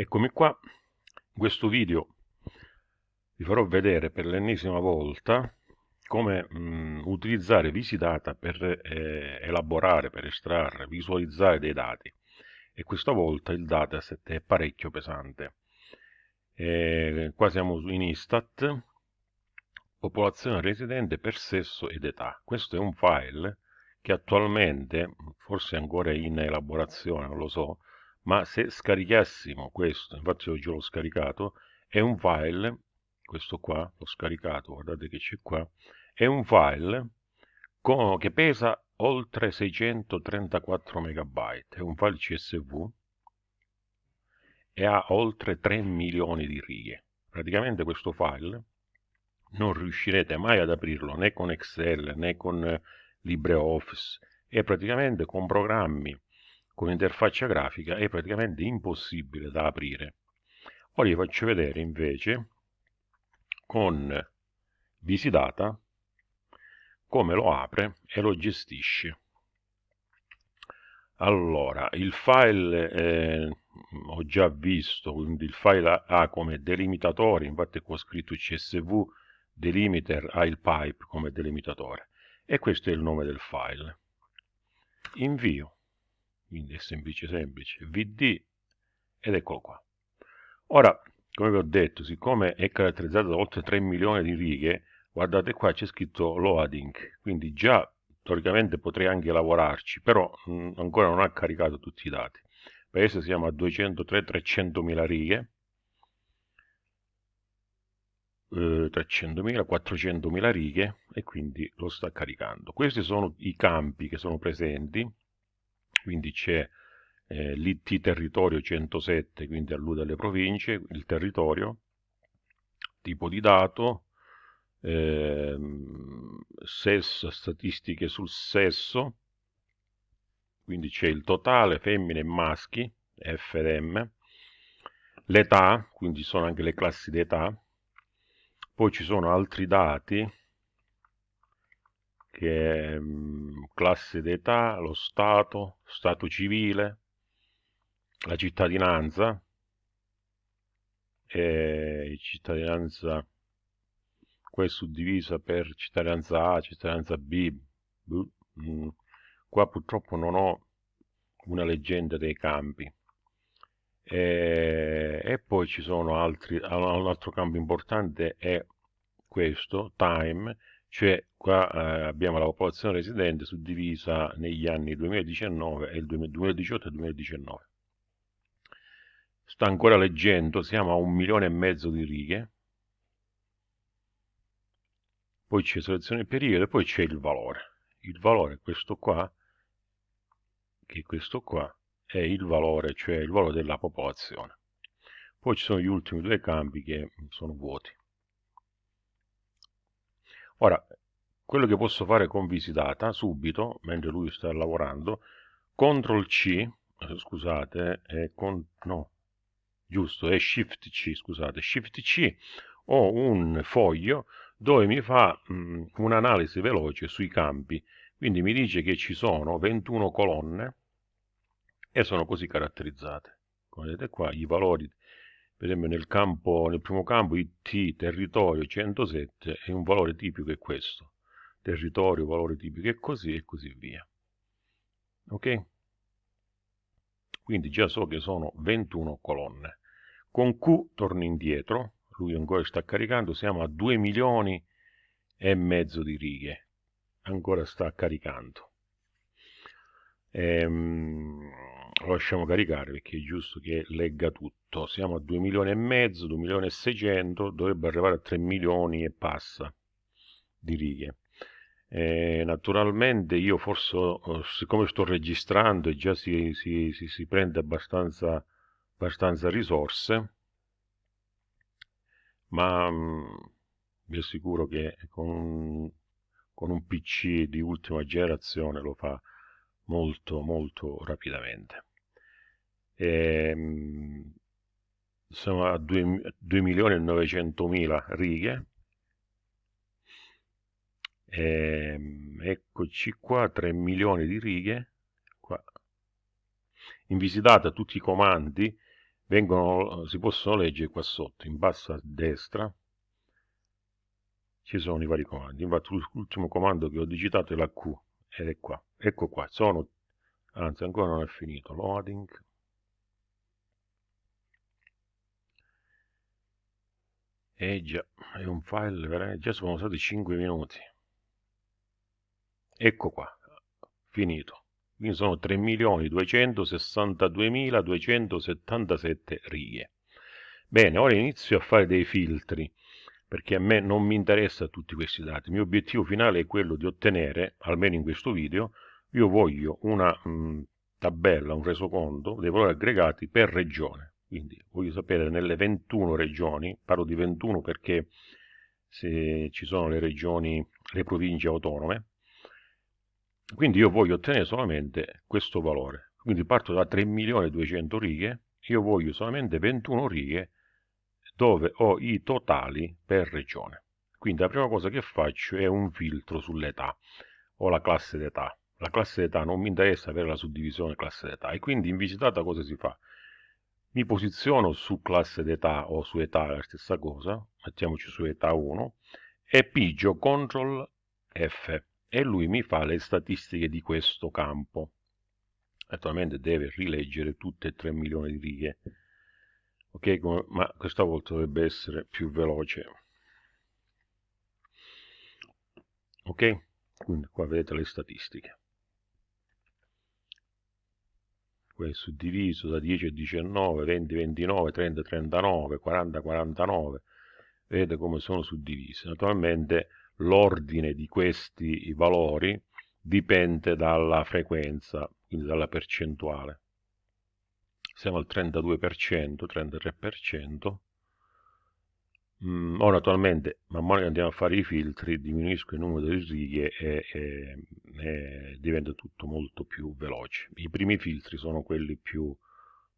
Eccomi qua, in questo video vi farò vedere per l'ennesima volta come mh, utilizzare Visitata per eh, elaborare, per estrarre, visualizzare dei dati e questa volta il dataset è parecchio pesante. E qua siamo in Istat, popolazione residente per sesso ed età. Questo è un file che attualmente, forse ancora in elaborazione, non lo so, ma se scaricassimo questo, infatti oggi l'ho scaricato, è un file, questo qua, l'ho scaricato, guardate che c'è qua, è un file con, che pesa oltre 634 megabyte, è un file CSV e ha oltre 3 milioni di righe. Praticamente questo file non riuscirete mai ad aprirlo né con Excel né con LibreOffice e praticamente con programmi con interfaccia grafica è praticamente impossibile da aprire. Ora vi faccio vedere invece con Visitata come lo apre e lo gestisce. Allora, il file eh, ho già visto, quindi il file ha come delimitatore, infatti qua ho scritto csv delimiter ha il pipe come delimitatore e questo è il nome del file. Invio quindi è semplice semplice, vd ed eccolo qua. Ora, come vi ho detto, siccome è caratterizzato da oltre 3 milioni di righe, guardate qua c'è scritto loading, quindi già teoricamente potrei anche lavorarci, però mh, mm, ancora non ha caricato tutti i dati. Per adesso siamo a 203-300 mila righe, eh, 300.000, 400.000 righe e quindi lo sta caricando. Questi sono i campi che sono presenti quindi c'è eh, l'IT territorio 107, quindi allude alle province, il territorio, tipo di dato, eh, sesso, statistiche sul sesso, quindi c'è il totale femmine e maschi, FDM, l'età, quindi sono anche le classi d'età, poi ci sono altri dati che mh, classe d'età, lo stato, stato civile, la cittadinanza, e cittadinanza qua è suddivisa per cittadinanza A, cittadinanza B, mh, qua purtroppo non ho una leggenda dei campi. E, e, poi ci sono altri, un altro campo importante è questo, time, cioè qua eh, abbiamo la popolazione residente suddivisa negli anni 2019 e il 2018 e 2019 sta ancora leggendo siamo a un milione e mezzo di righe. Poi c'è selezione periodo e poi c'è il valore. Il valore questo qua che questo qua è il valore cioè il valore della popolazione. Poi ci sono gli ultimi due campi che sono vuoti Ora, quello che posso fare con visitata subito, mentre lui sta lavorando, CTRL C, eh, scusate, è con, no, giusto, è Shift C, scusate, Shift C, ho un foglio dove mi fa mm, un'analisi veloce sui campi, quindi mi dice che ci sono 21 colonne e sono così caratterizzate. Come vedete qua, i valori per esempio nel, campo, nel primo campo IT territorio 107 è un valore tipico è questo, territorio, valore tipico è così e così via. Ok? Quindi già so che sono 21 colonne. Con Q torno indietro, lui ancora sta caricando, siamo a 2 milioni e mezzo di righe, ancora sta caricando. Ehm, lo lasciamo caricare perché è giusto che legga tutto. Siamo a 2 milioni e mezzo 2 milioni e 600 dovrebbe arrivare a 3 milioni e passa di righe. Eh, naturalmente io forse oh, siccome sto registrando e già si, si, si, si prende abbastanza, abbastanza risorse ma mh, mm, vi assicuro che con, con un pc di ultima generazione lo fa molto molto rapidamente ehm, siamo a 2, 2 milioni e 900 mila righe ehm, eccoci qua 3 milioni di righe qua. in visitata tutti i comandi vengono, si possono leggere qua sotto, in basso a destra, ci sono i vari comandi. Infatti l'ultimo comando che ho digitato è la Q, ed è qua. Ecco qua, sono, anzi ancora non è finito, loading. E già, è un file, veramente, già sono stati 5 minuti. Ecco qua, finito. Quindi sono 3.262.277 righe. Bene, ora inizio a fare dei filtri, perché a me non mi interessa tutti questi dati. Il mio obiettivo finale è quello di ottenere, almeno in questo video, io voglio una mh, tabella, un resoconto dei valori aggregati per regione. Quindi voglio sapere nelle 21 regioni, parlo di 21 perché se ci sono le regioni, le province autonome, quindi io voglio ottenere solamente questo valore. Quindi parto da 3.200.000 righe, io voglio solamente 21 righe dove ho i totali per regione. Quindi la prima cosa che faccio è un filtro sull'età o la classe d'età. La classe d'età non mi interessa avere la suddivisione classe d'età e quindi in visitata cosa si fa? Mi posiziono su classe d'età o su età la stessa cosa, mettiamoci su età 1 e pigio CTRL F e lui mi fa le statistiche di questo campo. Naturalmente deve rileggere tutte e 3 milioni di righe, ok? Ma questa volta dovrebbe essere più veloce. Ok? Quindi qua vedete le statistiche. È suddiviso da 10 a 19, 20 29, 30 39, 40 49. Vedete come sono suddivise. Naturalmente l'ordine di questi valori dipende dalla frequenza, quindi dalla percentuale. Siamo al 32%, 33%. Mm, ora attualmente, man mano che andiamo a fare i filtri, diminuisco il numero delle righe e, e, e diventa tutto molto più veloce. I primi filtri sono quelli più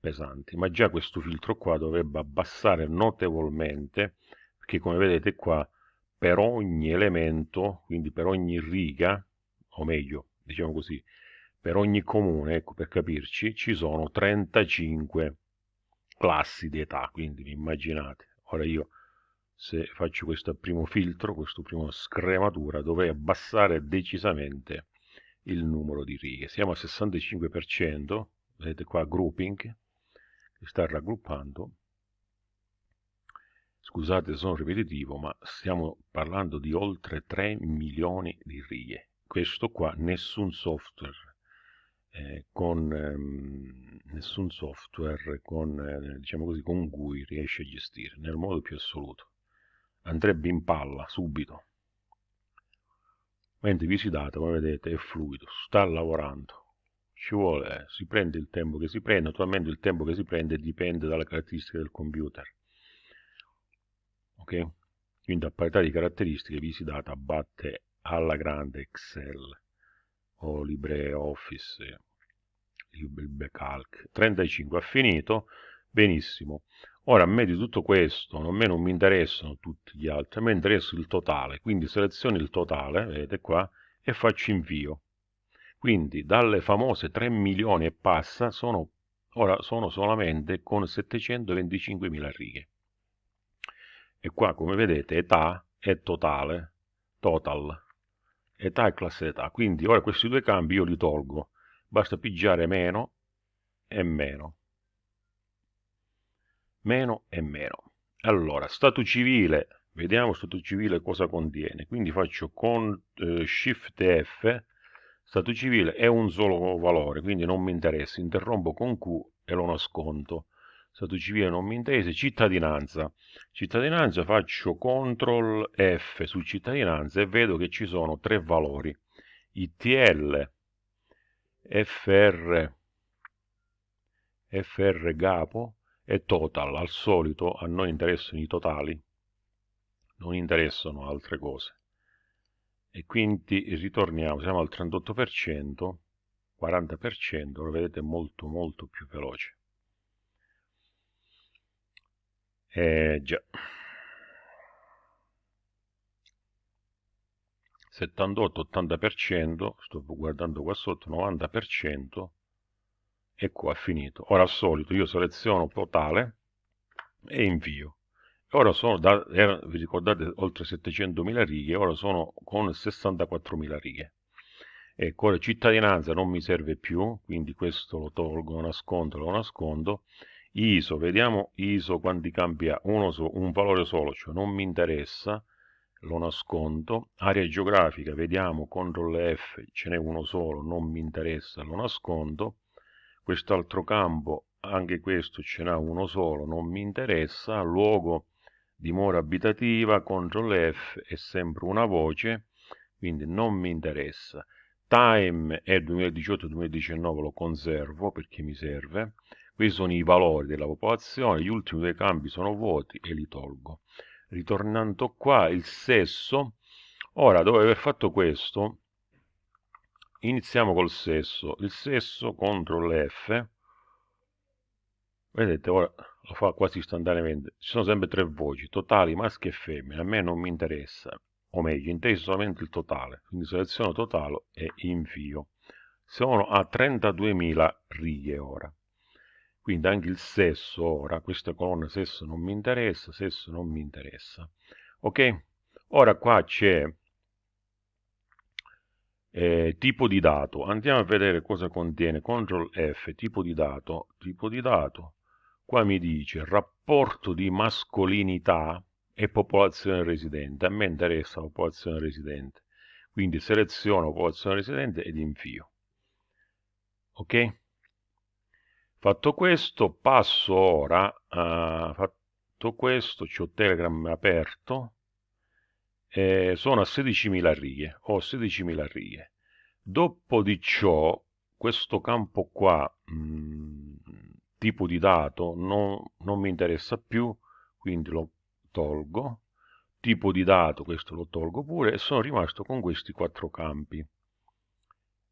pesanti, ma già questo filtro qua dovrebbe abbassare notevolmente, perché come vedete qua per ogni elemento, quindi per ogni riga, o meglio, diciamo così, per ogni comune, ecco per capirci, ci sono 35 classi di età, quindi immaginate. Ora io se faccio questo primo filtro, questo primo scrematura, dovrei abbassare decisamente il numero di righe. Siamo al 65%, vedete qua grouping, che sta raggruppando, Scusate se sono ripetitivo, ma stiamo parlando di oltre 3 milioni di righe. Questo qua nessun software eh, con ehm, nessun software con, eh, diciamo così, con cui riesce a gestire nel modo più assoluto. Andrebbe in palla subito. Mentre visitate, come vedete, è fluido, sta lavorando. Ci vuole, si prende il tempo che si prende, naturalmente il tempo che si prende dipende dalle caratteristiche del computer ok? Quindi a parità di caratteristiche Visidata batte alla grande Excel o LibreOffice, LibreCalc. 35 ha finito, benissimo. Ora a me di tutto questo, a me non mi interessano tutti gli altri, a me interessa il totale, quindi seleziono il totale, vedete qua, e faccio invio. Quindi dalle famose 3 milioni e passa, sono, ora sono solamente con 725.000 righe e qua come vedete età è totale, total, età e classe età. Quindi ora questi due cambi io li tolgo, basta pigiare meno e meno. Meno e meno. Allora, stato civile, vediamo stato civile cosa contiene. Quindi faccio con eh, Shift F, stato civile è un solo valore, quindi non mi interessa, interrompo con Q e lo nascondo stato civile non mi interessa, cittadinanza. Cittadinanza faccio CTRL F su cittadinanza e vedo che ci sono tre valori. ITL, FR, FR Gapo e Total. Al solito a noi interessano i totali, non interessano altre cose. E quindi ritorniamo, siamo al 38%, 40%, lo vedete molto molto più veloce. Eh, già. 78-80%, sto guardando qua sotto, 90% ecco, è finito. Ora al solito io seleziono totale e invio. Ora sono, da, era, vi ricordate, oltre 700.000 righe, ora sono con 64.000 righe. Ecco, ora cittadinanza non mi serve più, quindi questo lo tolgo, lo nascondo, lo nascondo. ISO, vediamo ISO quanti campi ha, uno so, un valore solo, cioè non mi interessa, lo nascondo. Area geografica, vediamo, CTRL F, ce n'è uno solo, non mi interessa, lo nascondo. Quest'altro campo, anche questo ce n'ha uno solo, non mi interessa. Luogo, dimora abitativa, CTRL F è sempre una voce, quindi non mi interessa. Time è 2018-2019, lo conservo perché mi serve. Questi sono i valori della popolazione, gli ultimi due campi sono vuoti e li tolgo. Ritornando qua, il sesso. Ora, dopo aver fatto questo, iniziamo col sesso. Il sesso, CTRL F. Vedete, ora lo fa quasi istantaneamente. Ci sono sempre tre voci, totali, maschi e femmine. A me non mi interessa, o meglio, inteso solamente il totale. Quindi seleziono totale e invio. Sono a 32.000 righe ora. Quindi anche il sesso ora, questa colonna sesso non mi interessa, sesso non mi interessa. Ok? Ora qua c'è eh, tipo di dato. Andiamo a vedere cosa contiene. CTRL F, tipo di dato, tipo di dato Qua mi dice rapporto di mascolinità e popolazione residente. A me interessa la popolazione residente. Quindi seleziono popolazione residente ed invio. Ok? Fatto questo, passo ora, uh, fatto questo, ho Telegram aperto, eh, sono a 16.000 righe, ho 16.000 righe. Dopo di ciò, questo campo qua, mh, mm, tipo di dato non, non mi interessa più, quindi lo tolgo, tipo di dato, questo lo tolgo pure, e sono rimasto con questi quattro campi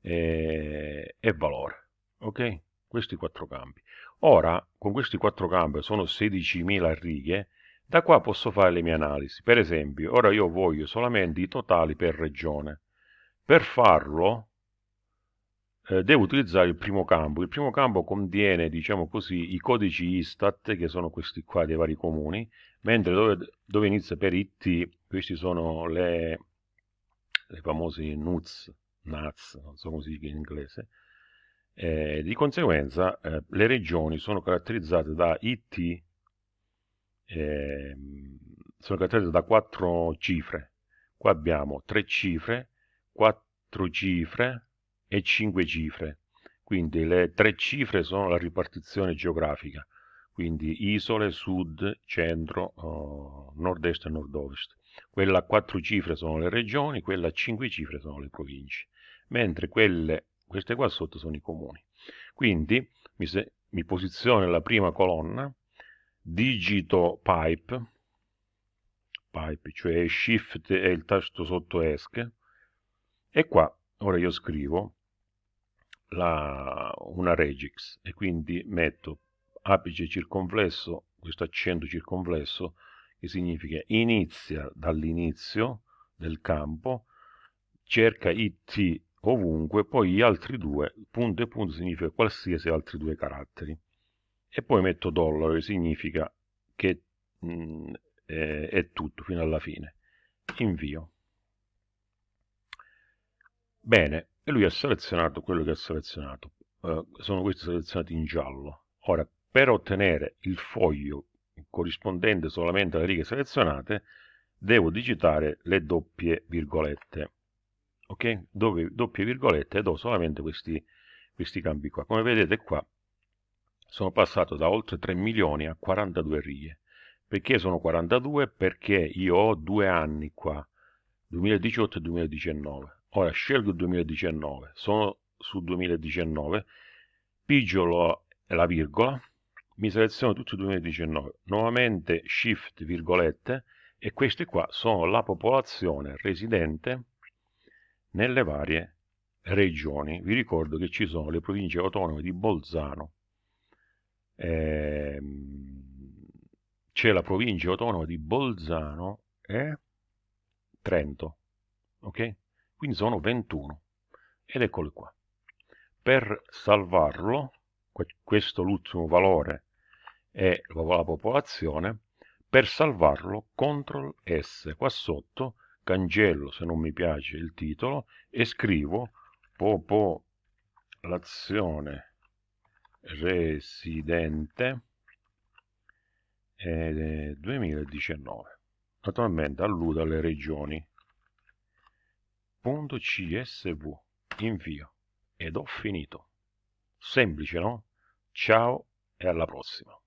e, e valore, ok? Questi quattro campi. Ora, con questi quattro campi, sono 16.000 righe, da qua posso fare le mie analisi. Per esempio, ora io voglio solamente i totali per regione. Per farlo, eh, devo utilizzare il primo campo. Il primo campo contiene, diciamo così, i codici Istat, che sono questi qua dei vari comuni, mentre dove, dove inizia per IT, questi sono le, le famose NUTS, NATS, non so come si dice in inglese, eh, di conseguenza eh, le regioni sono caratterizzate da IT, eh, sono caratterizzate da quattro cifre. Qua abbiamo tre cifre, quattro cifre, e 5 cifre. Quindi le tre cifre sono la ripartizione geografica, quindi isole, sud, centro, uh, nord-est e nord-ovest. Quella a quattro cifre sono le regioni, quella a cinque cifre sono le province, mentre quelle, queste qua sotto sono i comuni. Quindi mi, se, mi posiziono nella prima colonna, digito pipe, pipe, cioè shift e il tasto sotto ESC, e qua ora io scrivo la, una regix e quindi metto apice circonflesso, questo accento circonflesso, che significa inizia dall'inizio del campo, cerca it ovunque, poi gli altri due, punto e punto significa qualsiasi altri due caratteri. E poi metto dollaro, che significa che mh, mm, è, è tutto fino alla fine. Invio. Bene, e lui ha selezionato quello che ha selezionato. Uh, sono questi selezionati in giallo. Ora, per ottenere il foglio corrispondente solamente alle righe selezionate, devo digitare le doppie virgolette. Ok? Dove doppie virgolette e do solamente questi, questi campi qua. Come vedete qua sono passato da oltre 3 milioni a 42 righe. Perché sono 42? Perché io ho due anni qua, 2018 e 2019 Ora scelgo il 2019, sono su 2019, pigio la virgola, mi seleziono tutto il 2019, nuovamente shift virgolette e queste qua sono la popolazione residente nelle varie regioni. Vi ricordo che ci sono le province autonome di Bolzano, ehm, c'è la provincia autonoma di Bolzano e Trento, ok? quindi sono 21 ed eccolo qua per salvarlo questo l'ultimo valore è la popolazione, per salvarlo CTRL S qua sotto, cancello se non mi piace il titolo e scrivo popolazione residente eh, 2019 naturalmente alludo alle regioni. Punto csv invio ed ho finito. Semplice no? Ciao e alla prossima